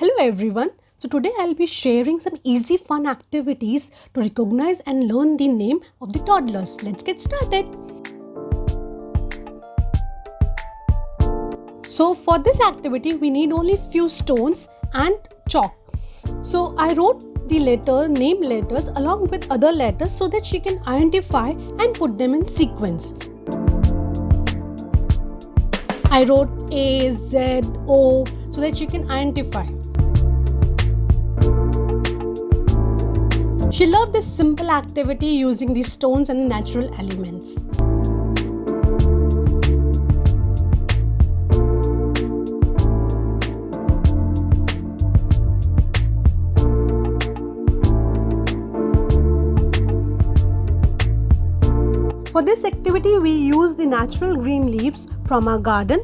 Hello everyone. So today I'll be sharing some easy fun activities to recognize and learn the name of the toddlers. Let's get started. So for this activity we need only few stones and chalk. So I wrote the letter name letters along with other letters so that she can identify and put them in sequence. I wrote A, Z, O so that she can identify. She loved this simple activity using the stones and natural elements. For this activity, we used the natural green leaves from our garden.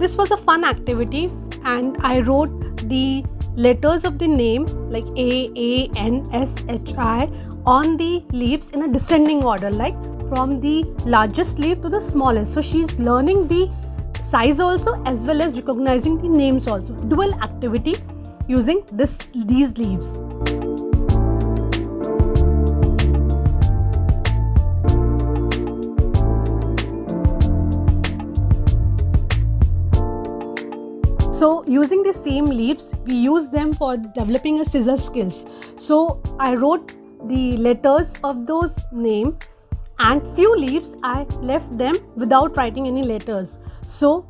This was a fun activity and I wrote the letters of the name like A, A, N, S, H, I on the leaves in a descending order like from the largest leaf to the smallest. So she's learning the size also as well as recognizing the names also. Dual activity using this these leaves. Using the same leaves, we use them for developing a scissor skills. So I wrote the letters of those name and few leaves I left them without writing any letters. So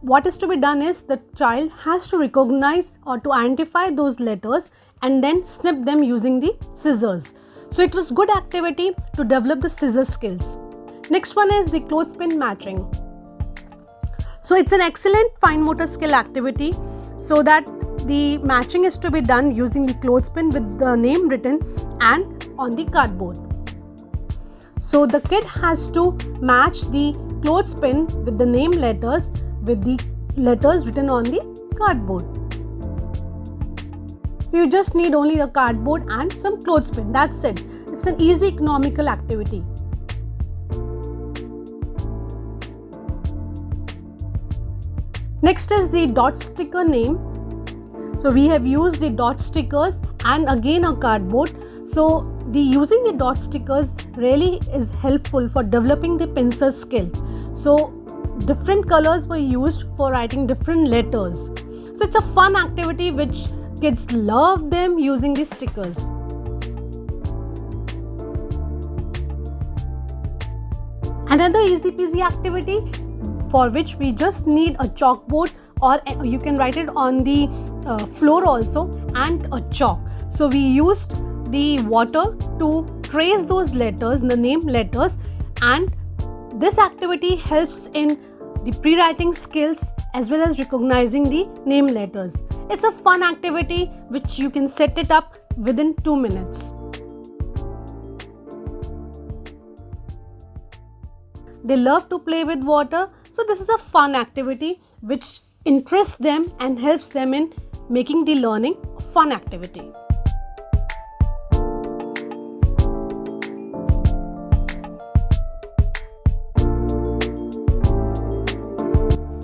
what is to be done is the child has to recognize or to identify those letters and then snip them using the scissors. So it was good activity to develop the scissor skills. Next one is the clothespin matching. So it's an excellent fine motor skill activity so that the matching is to be done using the clothespin with the name written and on the cardboard. So the kid has to match the clothespin with the name letters with the letters written on the cardboard. You just need only a cardboard and some clothespin. That's it. It's an easy economical activity. Next is the dot sticker name. So we have used the dot stickers and again a cardboard. So the using the dot stickers really is helpful for developing the pencil skill. So different colors were used for writing different letters. So it's a fun activity which kids love them using the stickers. Another easy peasy activity for which we just need a chalkboard or you can write it on the uh, floor also and a chalk. So we used the water to trace those letters, the name letters and this activity helps in the pre-writing skills as well as recognizing the name letters. It's a fun activity which you can set it up within 2 minutes. They love to play with water so this is a fun activity which interests them and helps them in making the learning a fun activity.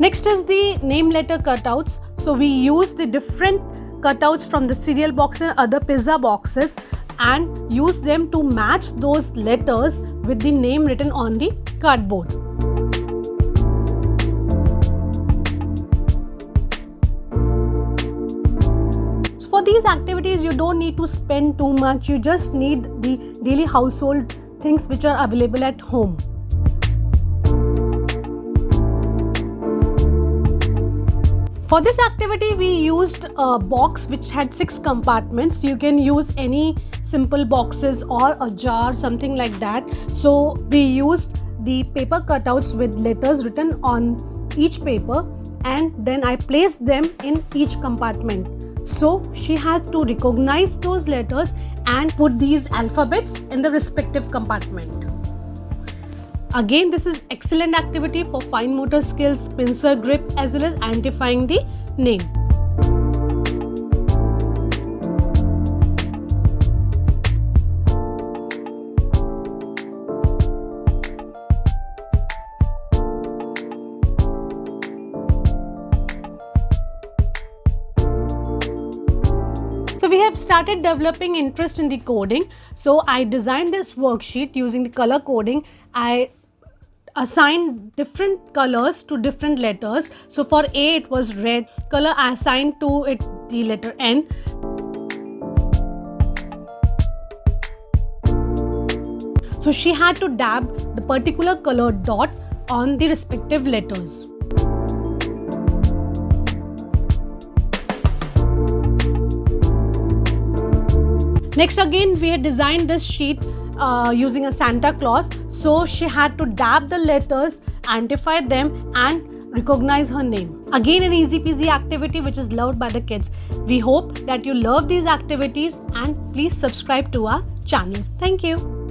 Next is the name letter cutouts. So we use the different cutouts from the cereal box and other pizza boxes and use them to match those letters with the name written on the cardboard. These activities you don't need to spend too much you just need the daily household things which are available at home For this activity we used a box which had six compartments. You can use any simple boxes or a jar something like that. So we used the paper cutouts with letters written on each paper and then I placed them in each compartment. So she had to recognize those letters and put these alphabets in the respective compartment. Again, this is excellent activity for fine motor skills, pincer grip as well as identifying the name. Started developing interest in the coding. So I designed this worksheet using the color coding. I assigned different colors to different letters. So for A it was red color assigned to it the letter N. So she had to dab the particular color dot on the respective letters. Next again we had designed this sheet uh, using a Santa Claus. So she had to dab the letters, identify them and recognize her name. Again an easy peasy activity which is loved by the kids. We hope that you love these activities and please subscribe to our channel. Thank you.